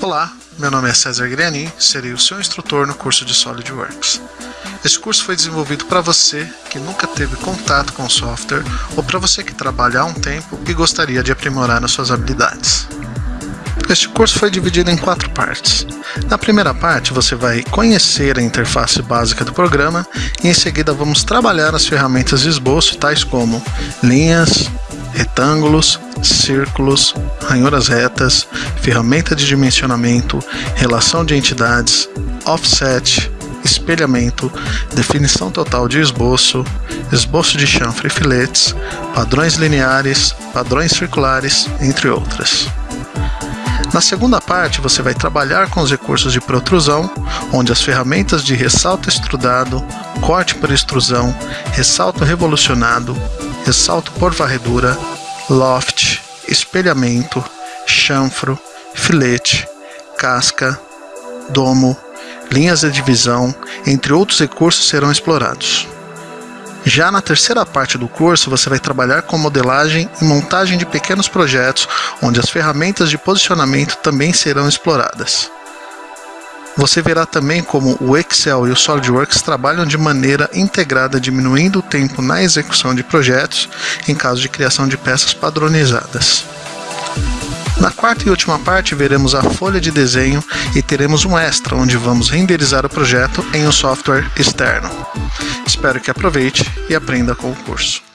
Olá, meu nome é César Griani, serei o seu instrutor no curso de SolidWorks. Esse curso foi desenvolvido para você que nunca teve contato com o software ou para você que trabalha há um tempo e gostaria de aprimorar as suas habilidades. Este curso foi dividido em quatro partes. Na primeira parte, você vai conhecer a interface básica do programa e em seguida vamos trabalhar as ferramentas de esboço, tais como linhas, retângulos, círculos, ranhuras retas, ferramenta de dimensionamento, relação de entidades, offset, espelhamento, definição total de esboço, esboço de chanfre e filetes, padrões lineares, padrões circulares, entre outras. Na segunda parte, você vai trabalhar com os recursos de protrusão, onde as ferramentas de ressalto extrudado, corte por extrusão, ressalto revolucionado, ressalto por varredura, loft, espelhamento, chanfro, filete, casca, domo, linhas de divisão, entre outros recursos serão explorados. Já na terceira parte do curso, você vai trabalhar com modelagem e montagem de pequenos projetos, onde as ferramentas de posicionamento também serão exploradas. Você verá também como o Excel e o SolidWorks trabalham de maneira integrada, diminuindo o tempo na execução de projetos em caso de criação de peças padronizadas. Na quarta e última parte, veremos a folha de desenho e teremos um extra, onde vamos renderizar o projeto em um software externo. Espero que aproveite e aprenda com o curso.